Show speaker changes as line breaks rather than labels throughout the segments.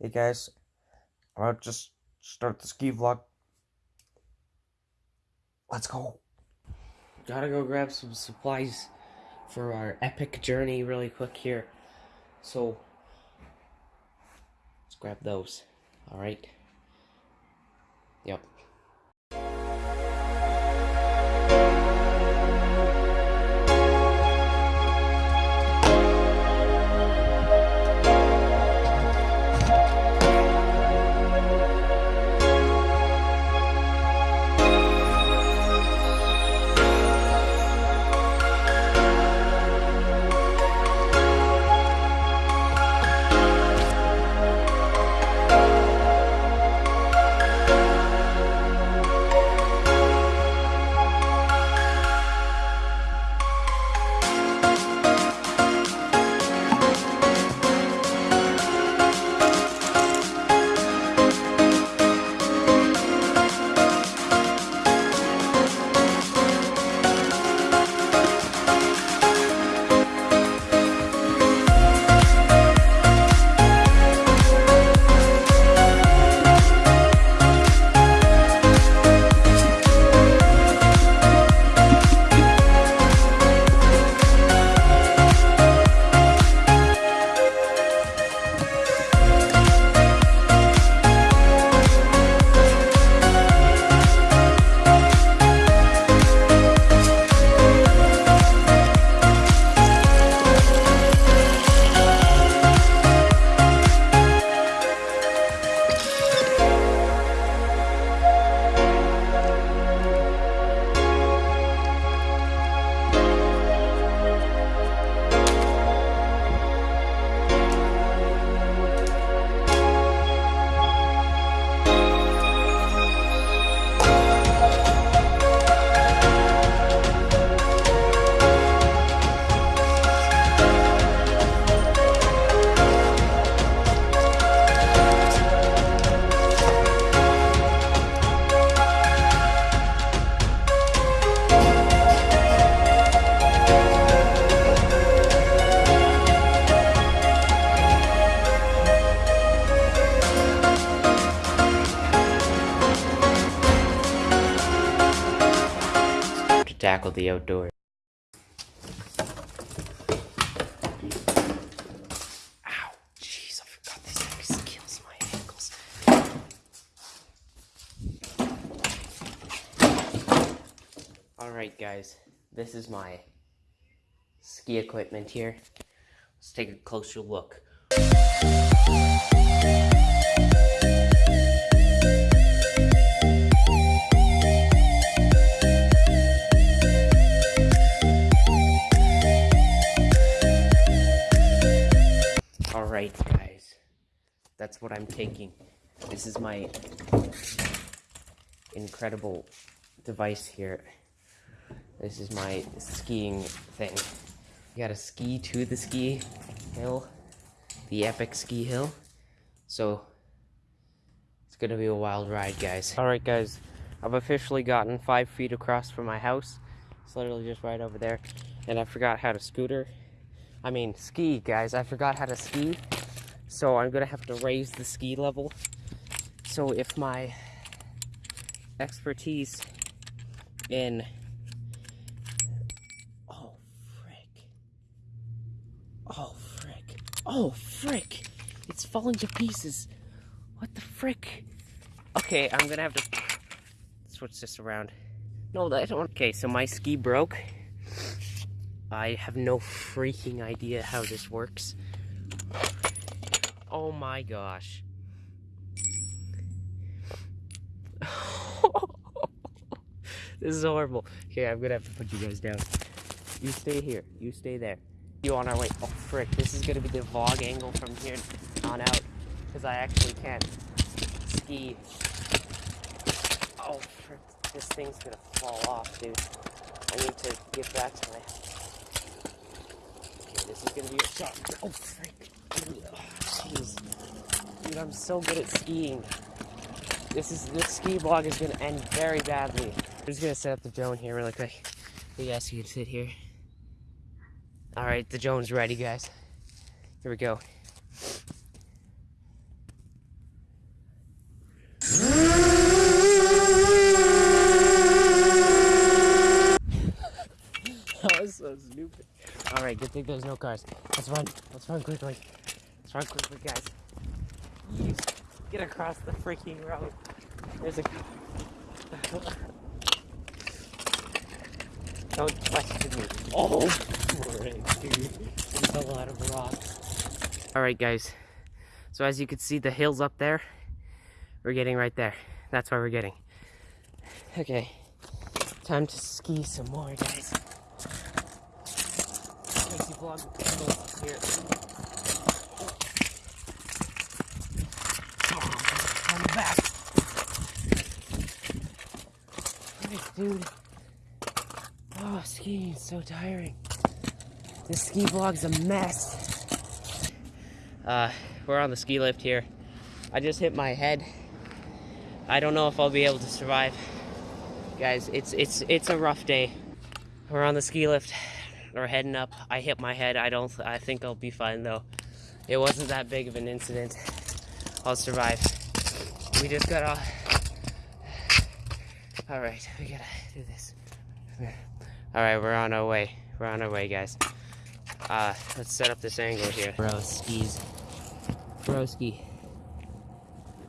Hey guys, I'll just start the ski vlog. Let's go. Gotta go grab some supplies for our epic journey really quick here. So, let's grab those. Alright. Yep. The outdoors. Ow, jeez, I forgot this kills my ankles. Alright, guys, this is my ski equipment here. Let's take a closer look. What I'm taking. This is my incredible device here. This is my skiing thing. You gotta ski to the ski hill, the epic ski hill. So, it's gonna be a wild ride, guys. Alright, guys. I've officially gotten five feet across from my house. It's literally just right over there. And I forgot how to scooter. I mean, ski, guys. I forgot how to ski. So I'm gonna have to raise the ski level. So if my expertise in oh frick. Oh frick. Oh frick. It's falling to pieces. What the frick? Okay i'm gonna have to switch this around. No i don't okay so my ski broke. I have no freaking idea how this works oh my gosh this is horrible. Okay, I'm gonna have to put you guys down. You stay here. You stay there. You on our way. Oh frick! This is gonna be the vlog angle from here on out because I actually can't ski. Oh frick! This thing's gonna fall off, dude. I need to get back to my. Okay, this is gonna be a shot. Oh frick! is, dude, I'm so good at skiing. This is this ski vlog is gonna end very badly. I'm just gonna set up the drone here really quick. You guys, you to sit here. All right, the drone's ready, guys. Here we go. that was so stupid. All right, good thing there's no cars. Let's run. Let's run quickly. Let's run quickly, guys. Get across the freaking road. There's a car. Don't question me. Oh, frick, dude. There's a lot of rocks. Alright, guys. So as you can see, the hills up there, we're getting right there. That's where we're getting. Okay. Time to ski some more, guys. Casey vlog here. Oh, I'm back. Dude. Oh, skiing is so tiring. This ski vlog's a mess. Uh, we're on the ski lift here. I just hit my head. I don't know if I'll be able to survive. Guys, it's it's it's a rough day. We're on the ski lift. We're heading up. I hit my head. I don't I think I'll be fine though. It wasn't that big of an incident. I'll survive. We just got off. All right, we gotta do this. All right, we're on our way. We're on our way, guys. Uh, let's set up this angle here. Bro, skis. Broski.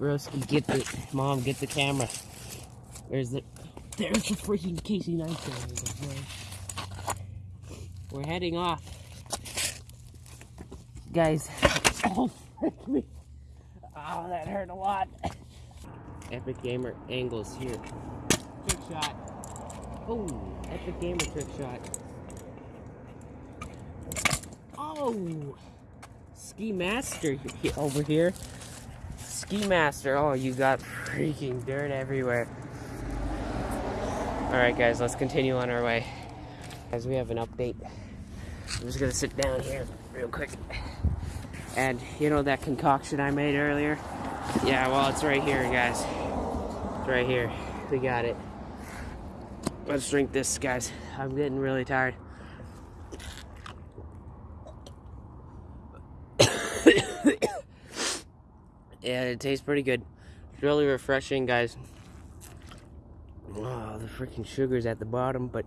Broski, get the, mom, get the camera. Where's the, there's the freaking Casey Neistat. We're heading off. Guys, oh. Oh, that hurt a lot. Epic Gamer angles here. Shot. Oh, Epic Gamer trick shot. Oh, Ski Master over here. Ski Master. Oh, you got freaking dirt everywhere. Alright guys, let's continue on our way. As we have an update. I'm just gonna sit down here real quick. And you know that concoction I made earlier? Yeah, well it's right here guys. It's right here. We got it. Let's drink this, guys. I'm getting really tired. yeah, it tastes pretty good. It's really refreshing, guys. Oh, the freaking sugar's at the bottom, but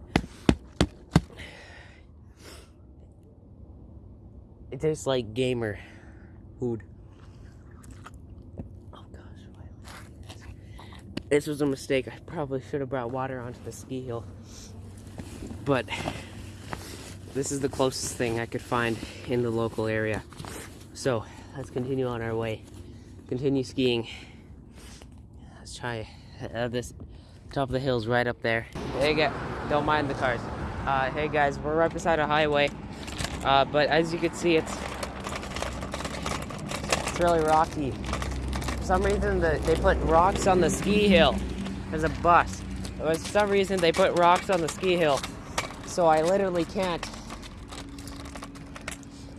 it tastes like gamer food. This was a mistake. I probably should have brought water onto the ski hill. But this is the closest thing I could find in the local area. So let's continue on our way. Continue skiing. Let's try uh, this top of the hills right up there. Hey, guys, don't mind the cars. Uh, hey guys, we're right beside a highway. Uh, but as you can see, it's it's really rocky some reason the, they put rocks on the ski hill. There's a bus. For some reason they put rocks on the ski hill. So I literally can't,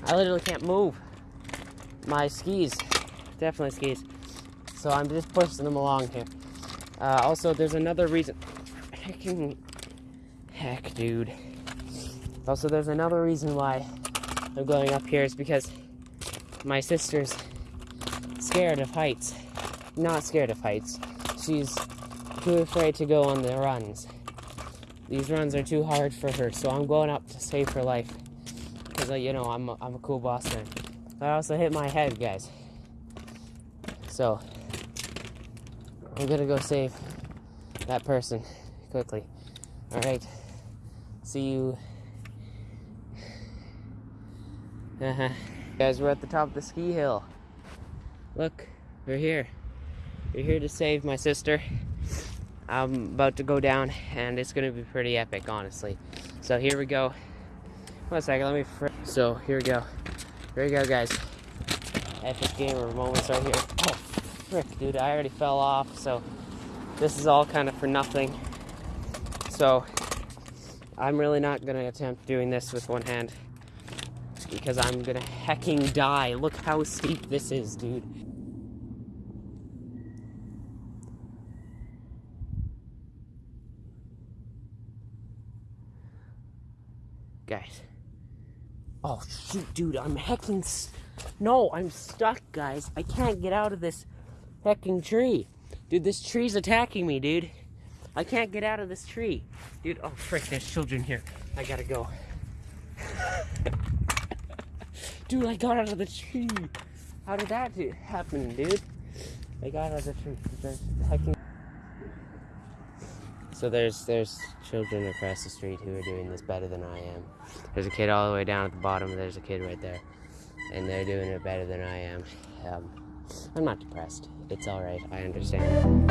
I literally can't move my skis. Definitely skis. So I'm just pushing them along here. Uh, also, there's another reason. Hecking, heck, dude. Also, there's another reason why I'm going up here is because my sister's scared of heights. Not scared of heights. She's too afraid to go on the runs. These runs are too hard for her, so I'm going up to save her life. Because, you know, I'm a, I'm a cool boss man. I also hit my head, guys. So, I'm gonna go save that person quickly. Alright. See you. Uh -huh. Guys, we're at the top of the ski hill. Look, we're here. We're here to save my sister. I'm about to go down, and it's gonna be pretty epic, honestly. So here we go. One second, let me. so here we go. Here we go, guys. Epic gamer moments right here. Oh, frick, dude! I already fell off. So this is all kind of for nothing. So I'm really not gonna attempt doing this with one hand because I'm gonna hecking die. Look how steep this is, dude. Guys. Oh, shoot, dude, I'm hecking... No, I'm stuck, guys. I can't get out of this hecking tree. Dude, this tree's attacking me, dude. I can't get out of this tree. Dude, oh, frick, there's children here. I gotta go. Dude, I got out of the tree. How did that happen, dude? I got out of the tree. Hecking- so there's there's children across the street who are doing this better than I am. There's a kid all the way down at the bottom. There's a kid right there, and they're doing it better than I am. Um, I'm not depressed. It's all right. I understand.